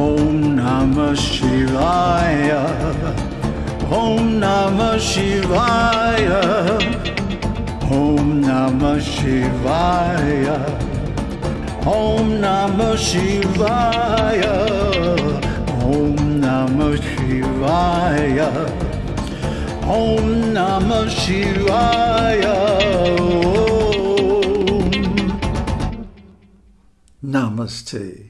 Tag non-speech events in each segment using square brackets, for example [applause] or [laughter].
Om Namah Shivaya. Om Namah Shivaya. Om Namah Shivaya. Om Namah Shivaya. Om Namah Shivaya. Om Namah Shivaya. Namaste.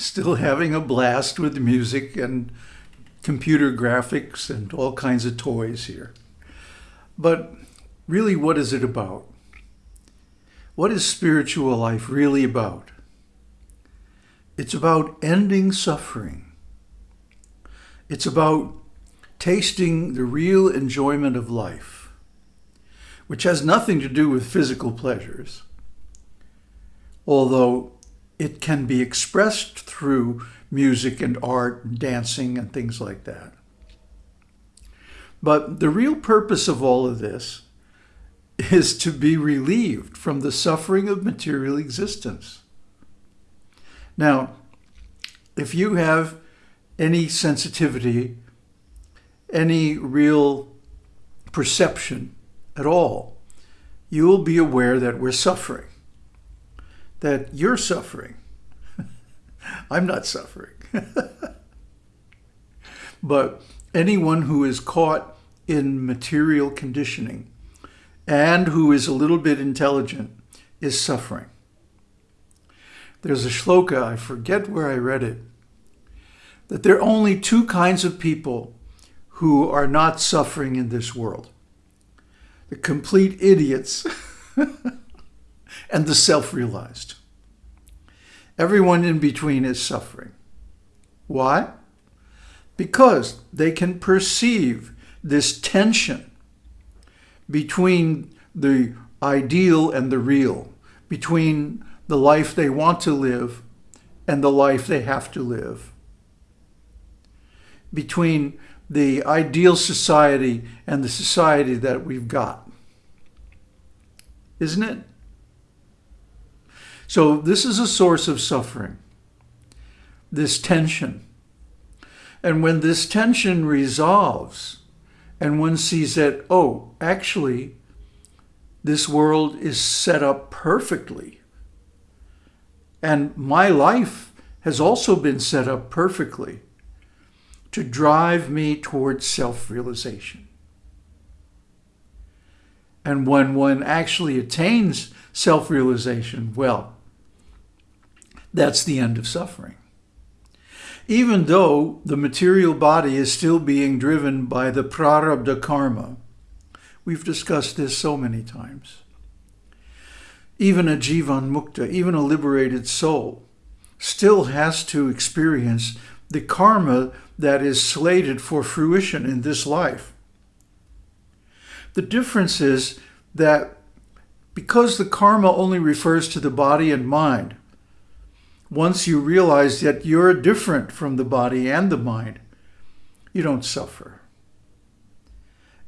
Still having a blast with music and computer graphics and all kinds of toys here. But really, what is it about? What is spiritual life really about? It's about ending suffering. It's about tasting the real enjoyment of life, which has nothing to do with physical pleasures, although it can be expressed through music and art and dancing and things like that. But the real purpose of all of this [laughs] is to be relieved from the suffering of material existence. Now, if you have any sensitivity, any real perception at all, you will be aware that we're suffering, that you're suffering. [laughs] I'm not suffering. [laughs] but anyone who is caught in material conditioning and who is a little bit intelligent is suffering. There's a shloka, I forget where I read it, that there are only two kinds of people who are not suffering in this world. The complete idiots [laughs] and the self-realized. Everyone in between is suffering. Why? Because they can perceive this tension between the ideal and the real, between the life they want to live and the life they have to live, between the ideal society and the society that we've got. Isn't it? So this is a source of suffering, this tension. And when this tension resolves, and one sees that, oh, actually, this world is set up perfectly. And my life has also been set up perfectly to drive me towards self-realization. And when one actually attains self-realization, well, that's the end of suffering even though the material body is still being driven by the prarabdha karma. We've discussed this so many times. Even a jivan mukta, even a liberated soul, still has to experience the karma that is slated for fruition in this life. The difference is that because the karma only refers to the body and mind, once you realize that you're different from the body and the mind, you don't suffer.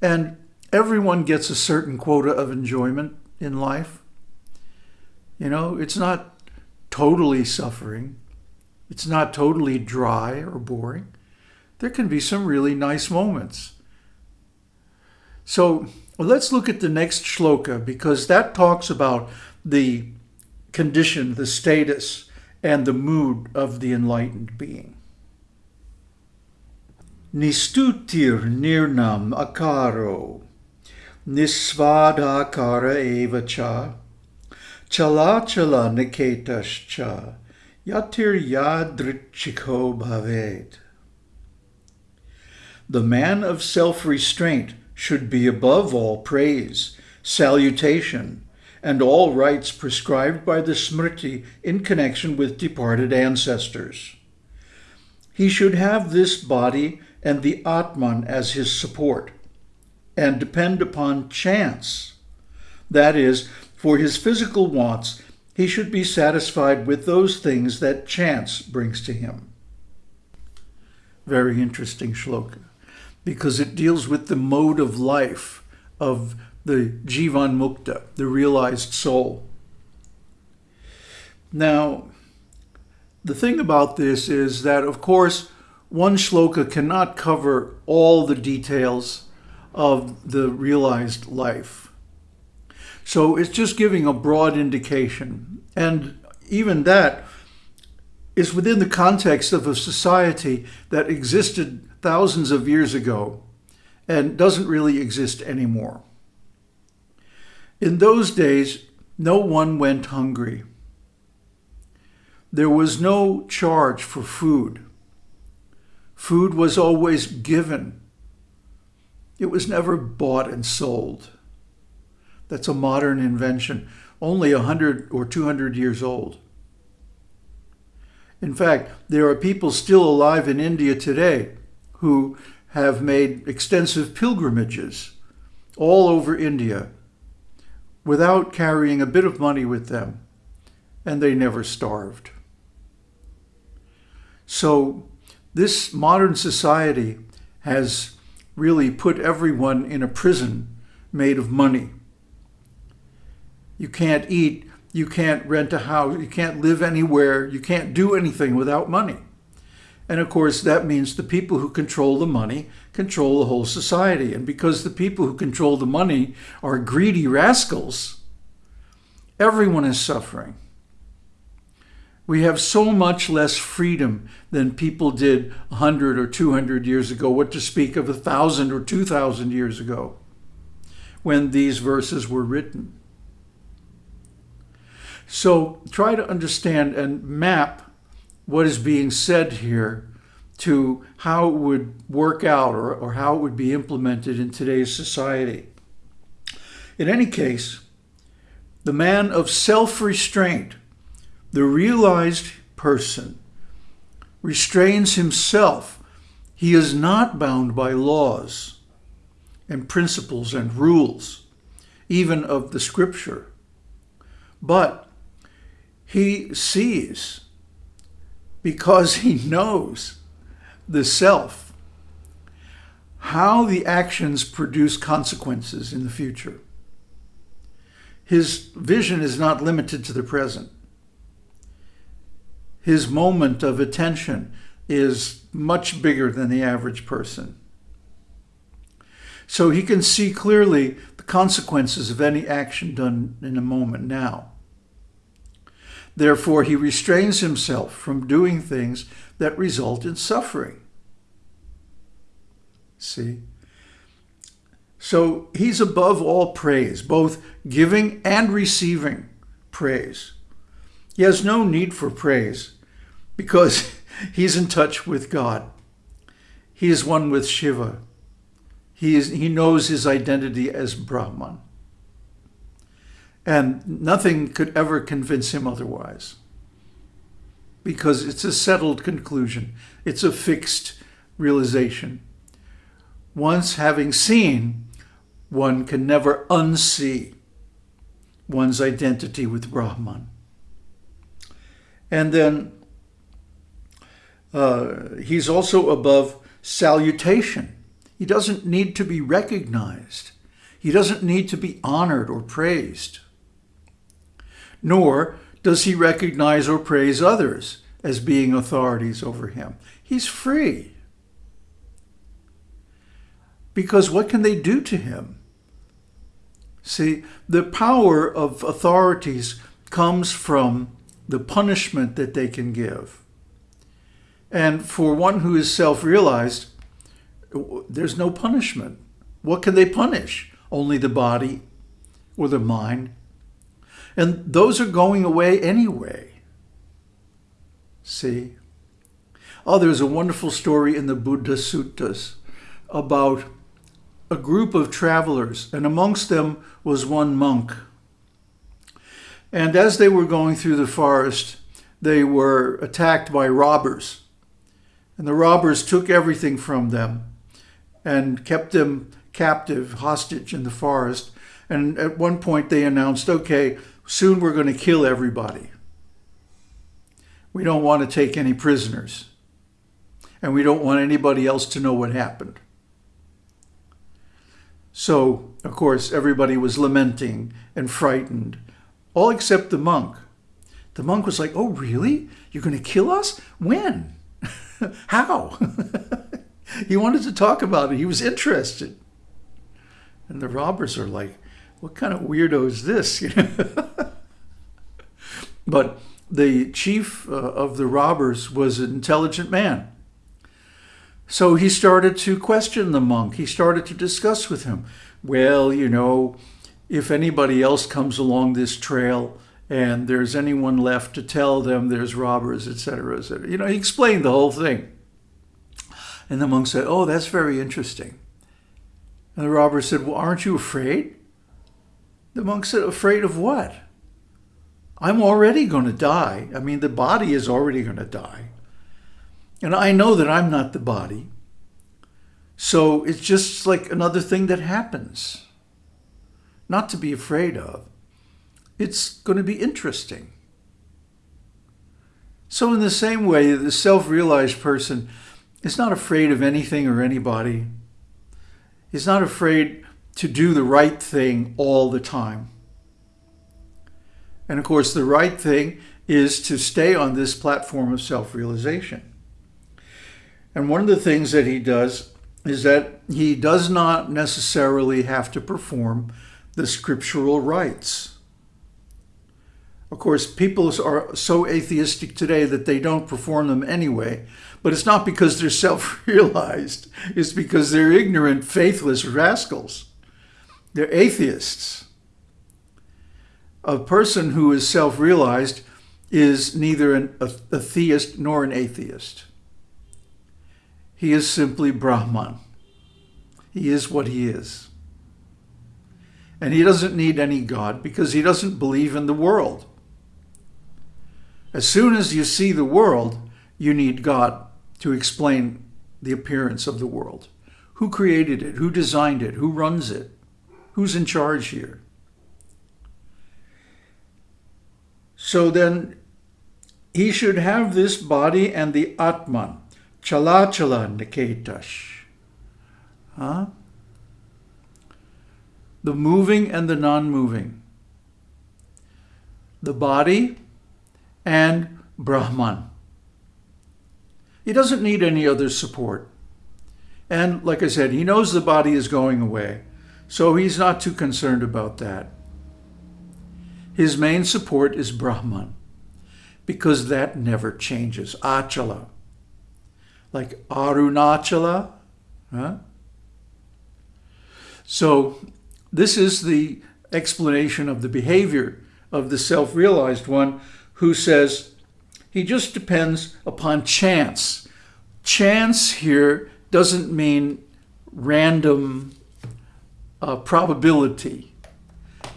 And everyone gets a certain quota of enjoyment in life. You know, it's not totally suffering. It's not totally dry or boring. There can be some really nice moments. So let's look at the next shloka because that talks about the condition, the status, and the mood of the enlightened being. Nistutir nirnam akaro, nisvadakara eva cha, chalachala niketascha, yatir yadrichiko bhavet. The man of self-restraint should be above all praise, salutation, and all rites prescribed by the Smriti in connection with departed ancestors. He should have this body and the Atman as his support, and depend upon chance. That is, for his physical wants, he should be satisfied with those things that chance brings to him. Very interesting shloka, because it deals with the mode of life of the Jivan Mukta, the realized soul. Now, the thing about this is that, of course, one shloka cannot cover all the details of the realized life. So it's just giving a broad indication. And even that is within the context of a society that existed thousands of years ago and doesn't really exist anymore. In those days, no one went hungry. There was no charge for food. Food was always given. It was never bought and sold. That's a modern invention, only 100 or 200 years old. In fact, there are people still alive in India today who have made extensive pilgrimages all over India without carrying a bit of money with them, and they never starved. So this modern society has really put everyone in a prison made of money. You can't eat, you can't rent a house, you can't live anywhere, you can't do anything without money. And of course, that means the people who control the money control the whole society. And because the people who control the money are greedy rascals, everyone is suffering. We have so much less freedom than people did 100 or 200 years ago, what to speak of 1,000 or 2,000 years ago when these verses were written. So try to understand and map what is being said here to how it would work out or, or how it would be implemented in today's society. In any case, the man of self-restraint, the realized person, restrains himself. He is not bound by laws and principles and rules, even of the scripture. But he sees because he knows the self how the actions produce consequences in the future. His vision is not limited to the present. His moment of attention is much bigger than the average person. So he can see clearly the consequences of any action done in a moment now. Therefore, he restrains himself from doing things that result in suffering. See? So he's above all praise, both giving and receiving praise. He has no need for praise because [laughs] he's in touch with God. He is one with Shiva. He, is, he knows his identity as Brahman and nothing could ever convince him otherwise because it's a settled conclusion. It's a fixed realization. Once having seen, one can never unsee one's identity with Brahman. And then uh, he's also above salutation. He doesn't need to be recognized. He doesn't need to be honored or praised nor does he recognize or praise others as being authorities over him. He's free. Because what can they do to him? See, the power of authorities comes from the punishment that they can give. And for one who is self-realized, there's no punishment. What can they punish? Only the body or the mind and those are going away anyway. See? Oh, there's a wonderful story in the Buddha Suttas about a group of travelers, and amongst them was one monk. And as they were going through the forest, they were attacked by robbers. And the robbers took everything from them and kept them captive, hostage in the forest. And at one point they announced, okay, soon we're going to kill everybody. We don't want to take any prisoners. And we don't want anybody else to know what happened. So, of course, everybody was lamenting and frightened, all except the monk. The monk was like, oh, really? You're going to kill us? When? [laughs] How? [laughs] he wanted to talk about it. He was interested. And the robbers are like, what kind of weirdo is this? [laughs] but the chief uh, of the robbers was an intelligent man. So he started to question the monk. He started to discuss with him, well, you know, if anybody else comes along this trail and there's anyone left to tell them there's robbers, etc., etc. You know, he explained the whole thing. And the monk said, oh, that's very interesting. And the robber said, well, aren't you afraid? The monk said, afraid of what? I'm already going to die. I mean, the body is already going to die. And I know that I'm not the body. So it's just like another thing that happens. Not to be afraid of. It's going to be interesting. So in the same way, the self-realized person is not afraid of anything or anybody. He's not afraid to do the right thing all the time. And of course, the right thing is to stay on this platform of self-realization. And one of the things that he does is that he does not necessarily have to perform the scriptural rites. Of course, people are so atheistic today that they don't perform them anyway, but it's not because they're [laughs] self-realized. It's because they're ignorant, faithless rascals. They're atheists. A person who is self-realized is neither an, a, a theist nor an atheist. He is simply Brahman. He is what he is. And he doesn't need any God because he doesn't believe in the world. As soon as you see the world, you need God to explain the appearance of the world. Who created it? Who designed it? Who runs it? Who's in charge here? So then he should have this body and the Atman, Chalachala Niketash. Huh? The moving and the non-moving. The body and Brahman. He doesn't need any other support. And like I said, he knows the body is going away, so he's not too concerned about that. His main support is Brahman, because that never changes. Achala like Arunachala. Huh? So this is the explanation of the behavior of the self-realized one who says he just depends upon chance. Chance here doesn't mean random uh, probability.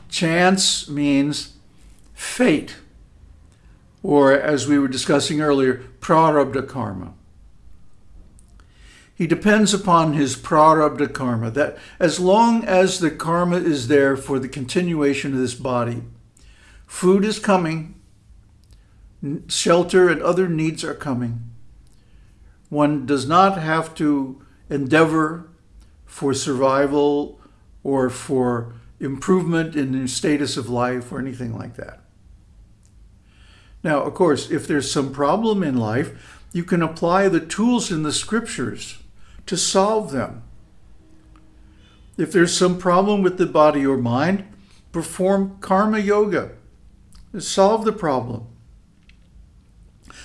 Chance means fate, or as we were discussing earlier, prarabdha karma. He depends upon his prarabdha karma, that as long as the karma is there for the continuation of this body, food is coming, shelter and other needs are coming. One does not have to endeavor for survival or for improvement in the status of life or anything like that. Now, of course, if there's some problem in life, you can apply the tools in the scriptures to solve them. If there's some problem with the body or mind, perform karma yoga. Solve the problem.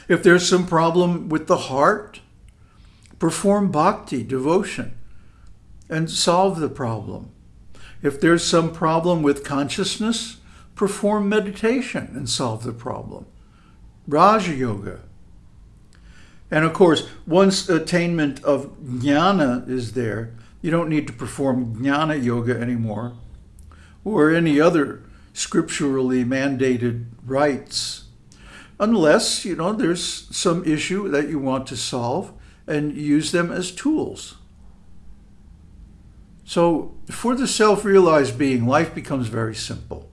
If there's some problem with the heart, perform bhakti, devotion, and solve the problem. If there's some problem with consciousness, perform meditation and solve the problem. Raja Yoga. And of course, once attainment of jnana is there, you don't need to perform jnana yoga anymore or any other scripturally mandated rites unless, you know, there's some issue that you want to solve and use them as tools. So for the self-realized being, life becomes very simple.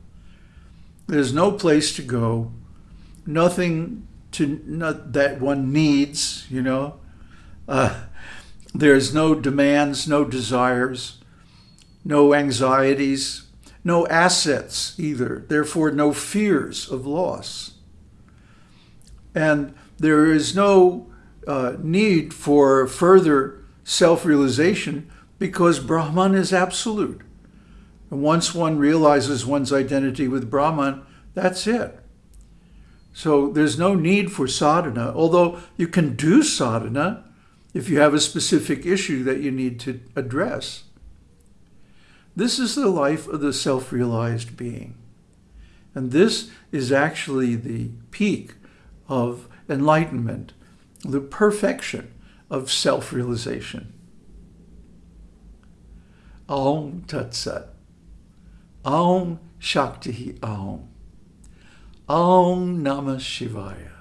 There's no place to go, nothing to not that one needs, you know. Uh, there's no demands, no desires, no anxieties, no assets either. Therefore, no fears of loss. And there is no uh, need for further self-realization because Brahman is absolute. And once one realizes one's identity with Brahman, that's it. So there's no need for sadhana, although you can do sadhana if you have a specific issue that you need to address. This is the life of the self-realized being. And this is actually the peak of enlightenment, the perfection of self-realization. Aum Tat Sat. Aum Shakti Aum. Aum Namah Shivaya.